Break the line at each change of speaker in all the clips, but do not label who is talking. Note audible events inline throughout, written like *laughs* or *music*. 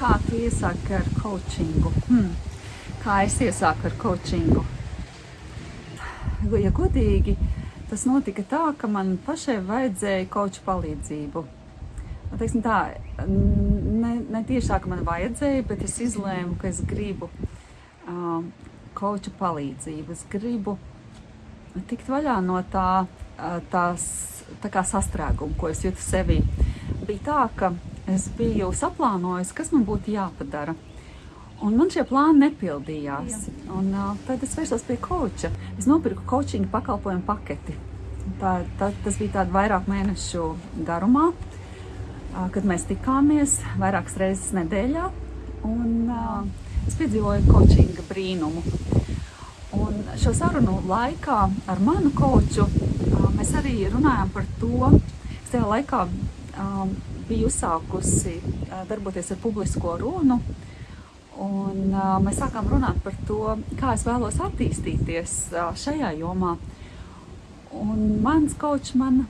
kā tu iesāki ar coachingu? Hmm. Kā es iesāku ar coachingu? Ja godīgi, tas notika tā, ka man pašai vajadzēja koču palīdzību. Nu, teiksim tā, ne, ne ka man vajadzēja, bet es izlēmu, ka es gribu uh, koču palīdzību. Es gribu tikt vaļā no tā, tās, tā kā sastrēguma, ko es jūtu sevī. Bija tā, ka es biju saplānojis, kas man būtu jāpadara. Un man šie plāni nepildījās. Un, uh, tad es vērsos pie koča. Es nopirku coaching pakalpojumu paketi. Tā, tā, tas bija tāds vairāk mēnešu garumā, uh, kad mēs tikāmies vairākas reizes nedēļā. Un, uh, es piedzīvoju coachinga brīnumu. Un šo sarunu laikā ar manu koču mēs arī runājām par to, es tajā laikā biju uzsākusi uh, darboties ar publisko runu. Un, uh, mēs sākām runāt par to, kā es vēlos attīstīties uh, šajā jomā. Un mans kočs man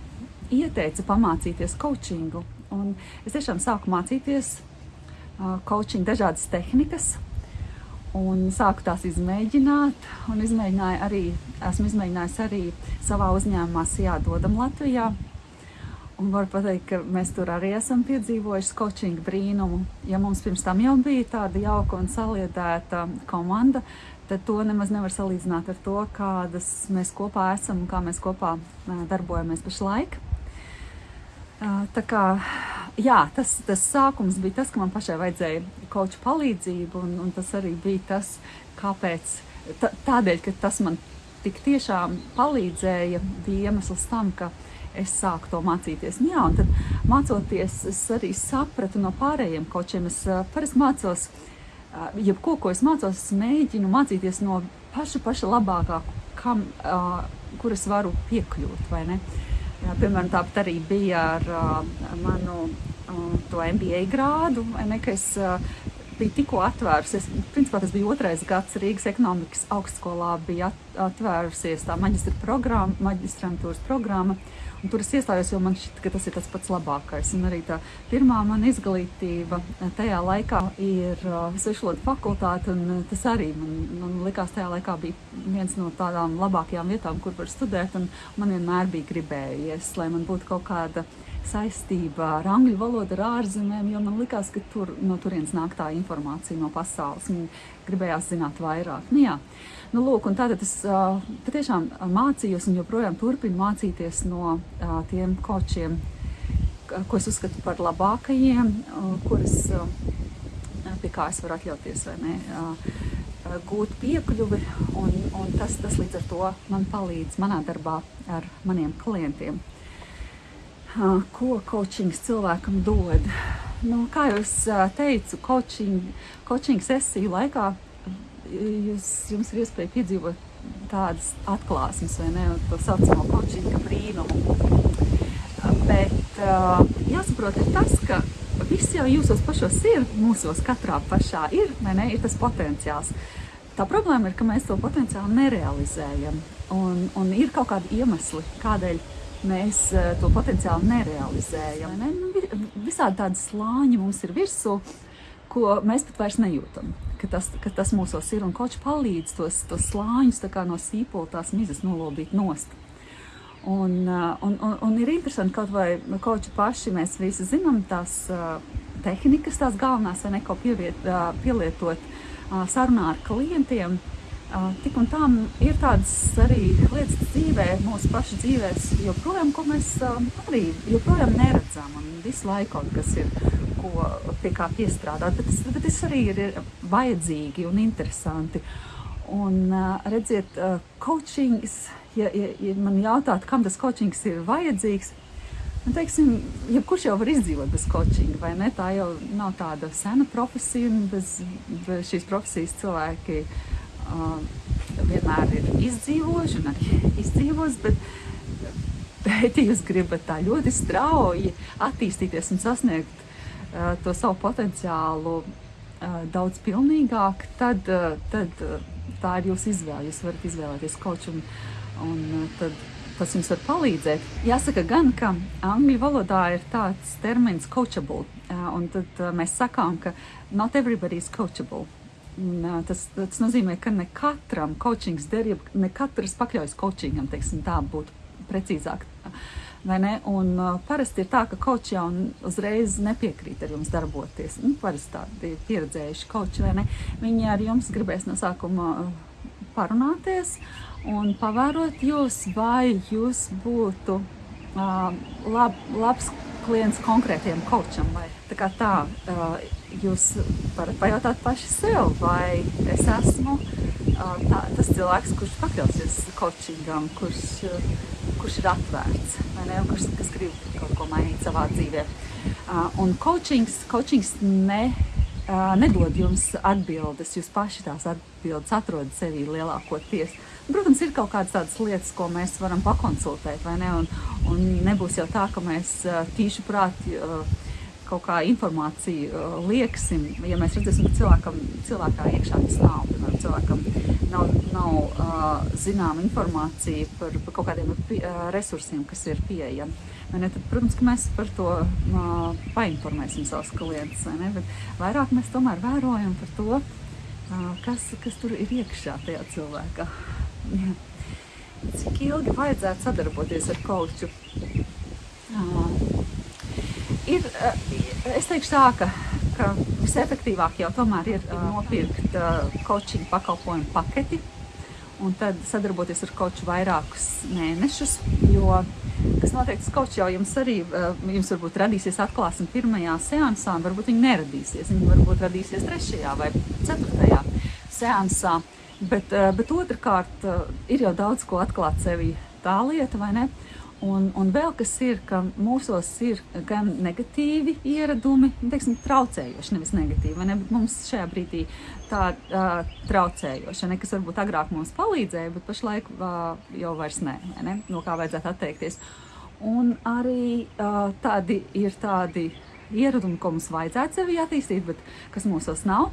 ieteica pamācīties coachingu. Un es tiešām sāku mācīties uh, coaching dažādas tehnikas. Un sāku tās izmēģināt, un izmēģināju arī, esmu izmēģinājis arī savā uzņēmumā, Jādodam Latvijā. Un varu pateikt, ka mēs tur arī esam piedzīvojuši coaching brīnumu. Ja mums pirms tam jau bija tāda jauka un saliedēta komanda, tad to nemaz nevar salīdzināt ar to, kādas mēs kopā esam un kā mēs kopā darbojamies pašlaik. Tā kā, jā, tas, tas sākums bija tas, ka man pašai vajadzēja koču palīdzību, un, un tas arī bija tas, kāpēc, tādēļ, ka tas man tik tiešām palīdzēja, bija iemesls tam, ka es sāku to mācīties. Nu, jā, un tad mācoties, es arī sapratu no pārējiem kočiem. Es uh, parasti mācos, uh, jebko, ko es mācos, es mēģinu mācīties no paša, paša labākā, kam, uh, kur es varu piekļūt, vai ne? Jā, piemēram, tāpat arī bija ar manu to MBA grādu, vai ne, ka es biju tikko atvērusies. Principā tas bija otrais gads Rīgas ekonomikas augstskolā, bija atvērusies tā maģistra programma, maģistrantūras programma. Un tur es iestājos, jo man šķiet, ka tas ir tas pats labākais. Un arī tā pirmā mana izglītība tajā laikā ir uh, svešvalodu fakultāte, un uh, tas arī man, man likās tajā laikā bija viens no tādām labākajām vietām, kur var studēt, un man vienmēr bija gribējies, lai man būtu kaut kāda saistība ar angļu valodu, ar ārzemēm, jo man likās, ka tur no turienes nāk tā informācija no pasaules. Man gribējās zināt vairāk. Nu, jā. Nu, lūk, tātad es uh, patiešām mācījos un joprojām turpinu mācīties no uh, tiem kočiem, ko es uzskatu par labākajiem, uh, kuras uh, pie kā es varu atļauties vai ne. Uh, gūt piekļuvi, un, un tas, tas līdz ar to man palīdz manā darbā ar maniem klientiem. Ko coachings cilvēkam dod? Nu, kā jau es teicu, coaching, coaching sesiju laikā jūs, jums ir iespēja piedzīvot tādas atklāsmes, vai ne, to saucamo kočinga brīnumu. Bet jāsaprot ir tas, ka viss jau jūsos pašos ir, mūsos katrā pašā ir, vai ne, ir tas potenciāls. Tā problēma ir, ka mēs to potenciālu nerealizējam. Un, un ir kaut kādi iemesli, kādēļ mēs uh, to potenciālu nerealizējam. Ne? Nu, visādi tādi slāņi mums ir virsū, ko mēs pat vairs nejūtam ka tas, ka tas mūsos ir un koč palīdz tos, tos slāņus no sīpola tās mizas nolobīt nost. Un, uh, un, un, un ir interesanti, kaut vai koči paši mēs visi zinām tās uh, tehnikas, tās galvenās, vai neko pieviet, uh, pielietot sarunā ar klientiem. Tik un tā ir tādas arī lietas dzīvē, mūsu pašu dzīvēs, joprojām, ko mēs arī joprojām neredzam. Un visu laiku kaut kas ir ko, pie kā piestrādāt, bet tas, bet tas arī ir vajadzīgi un interesanti. Un, redziet, coachings, ja, ja, ja man jautātu, kam tas coachings ir vajadzīgs, nu, teiksim, jebkurš jau var izdzīvot bez coachinga, vai ne? Tā jau nav tāda sena profesija, un bez, bez šīs profesijas cilvēki vienmēr ir izdzīvojuši un arī izdzīvos, bet, bet ja jūs gribat tā ļoti strauji attīstīties un sasniegt to savu potenciālu daudz pilnīgāk, tad, tad tā ir jūsu izvēle. Jūs varat izvēlēties kaut un, un tad tas jums var palīdzēt. Jāsaka gan, ka angļu valodā ir tāds termins coachable, Un tad mēs sakām, ka not everybody is coachable. Un, tas, tas nozīmē, ka ne katram coachings der, ne katrs pakļaujas coachingam, teiksim, tā būtu precīzāk. Un, uh, parasti ir tā, ka koči jau uzreiz nepiekrīt ar jums darboties. Nu, parasti tādi pieredzējuši koči, vai ne? Viņi ar jums gribēs no sākuma parunāties un pavērot jūs, vai jūs būtu uh, lab, labs klients konkrētiem kočam. Vai. Tā kā tā, uh, jūs varat pajautāt paši sev, vai es esmu tā, tas cilvēks, kurš pakļausies coachingam, kurš kurš ir atvērts, ne, kurš kas grib kaut ko mainīt savā dzīvē. Un coachings, coachings ne, nedod jums atbildes, jūs paši tās atbildes atrodat sevī lielākoties. Protams, ir kaut kādas tādas lietas, ko mēs varam pakonsultēt, vai ne? Un, un nebūs jau tā, ka mēs tīši prāti kaut kā informāciju uh, lieksim, ja mēs redzēsim, ka cilvēkam, cilvēkā iekšā tas nav, piemēram, cilvēkam nav, nav uh, zināma informācija par, par kaut kādiem pie, uh, resursiem, kas ir pieejami. Ne, tad, protams, ka mēs par to uh, painformēsim savus klientus, bet vairāk mēs tomēr vērojam par to, uh, kas, kas tur ir iekšā tajā cilvēkā. Ja. *laughs* Cik ilgi vajadzētu sadarboties ar koču? Uh, ir, eh, es teikšu tā, ka, ka visefektīvāk jau tomēr ir uh, nopirkt uh, coaching pakalpojumu paketi un tad sadarboties ar koču vairākus mēnešus, jo kas notiek, tas kočs jau jums arī, jums varbūt radīsies atklāsme pirmajā seansā, un varbūt viņi neradīsies, viņi varbūt radīsies trešajā vai ceturtajā seansā, bet, bet otrkārt ir jau daudz ko atklāt sevi tā lieta, vai ne? Un, un vēl kas ir, ka mūsos ir gan negatīvi ieradumi, teiksim, traucējoši, nevis negatīvi. Ne? Bet mums šajā brīdī tā uh, traucējoša, ne? kas varbūt agrāk mums palīdzēja, bet pašlaik uh, jau vairs nē, ne? no kā vajadzētu atteikties. Un arī uh, tādi ir tādi ieradumi, ko mums vajadzētu sevi attīstīt, bet kas mūsos nav.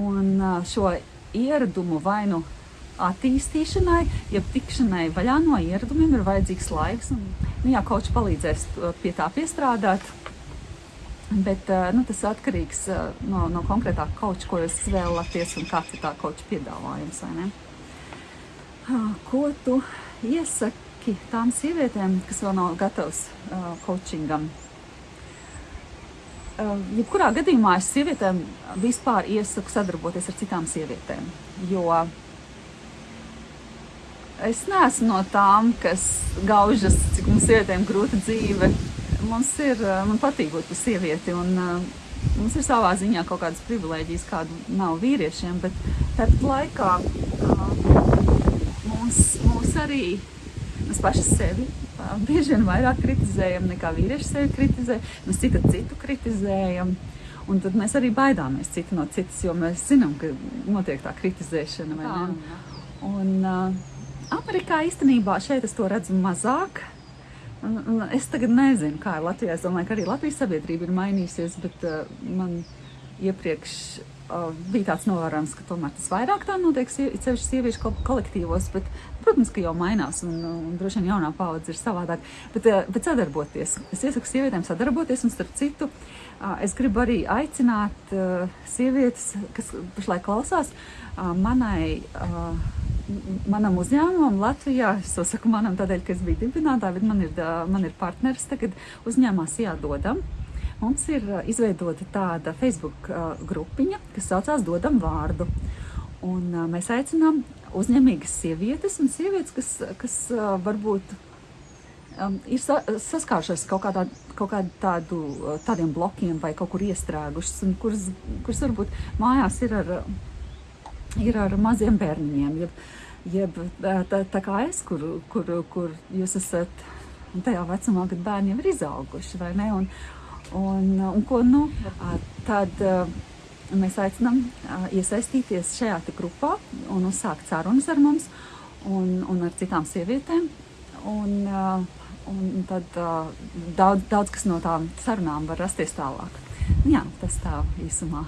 Un uh, šo ieradumu vai nu attīstīšanai, ja tikšanai vaļā no ieradumiem ir vajadzīgs laiks. Un, nu, jā, koči palīdzēs pie tā piestrādāt. Bet nu, tas atkarīgs no, no konkrētā koča, ko jūs vēlaties un kāds ir tā koča piedāvājums. Ko tu iesaki tām sievietēm, kas vēl nav gatavas uh, coachingam? Uh, jebkurā gadījumā es sievietēm vispār iesaku sadarboties ar citām sievietēm, jo uh, Es neesmu no tām, kas gaužas, cik mums sievietēm grūta dzīve. Mums ir, eh, man patīk būt par sievieti, un uh, mums ir savā ziņā kaut kādas privilēģijas, kādu nav vīriešiem, bet tāpat laikā uh, mums, mums arī, mēs paši sevi bieži vien vairāk kritizējam nekā vīrieši sevi kritizē, mēs citu citu kritizējam. Un tad mēs arī baidāmies citi no citas, jo mēs zinām, ka notiek tā kritizēšana. Un, uh, Amerikā īstenībā šeit es to redzu mazāk. Es tagad nezinu, kā ir Latvijā. Es domāju, ka arī Latvijas sabiedrība ir mainījusies, bet uh, man iepriekš uh, bija tāds novērojums, ka tomēr tas vairāk tā notiek, sevišķi sieviešu kolektīvos, bet, protams, ka jau mainās un, un droši vien jaunā paudze ir savādāk. Bet, uh, bet sadarboties. Es iesaku sievietēm sadarboties un starp citu. Uh, es gribu arī aicināt uh, sievietes, kas pašlaik klausās, uh, manai manam uzņēmumam Latvijā, es to saku manam tādēļ, ka es biju dibinātāja, bet man ir, man ir partneris tagad uzņēmumā Sijādodam. Mums ir izveidota tāda Facebook grupiņa, kas saucās Dodam vārdu. Un mēs aicinām uzņēmīgas sievietes un sievietes, kas, kas varbūt um, ir sa saskārušās kaut kādā, kaut kādā tādu, tādiem blokiem vai kaut kur iestrēgušas, un kuras, kuras varbūt mājās ir ar ir ar maziem bērniņiem. Jeb, jeb tā, tā kā es, kur, kur, kur jūs esat tajā vecumā, kad bērni jau ir izauguši, vai ne? Un, un, un ko nu? Tad mēs aicinām iesaistīties šajā grupā un uzsākt sarunas ar mums un, un ar citām sievietēm. Un, un tad daudz, daudz kas no tām sarunām var rasties tālāk. Jā, tas tā īsumā.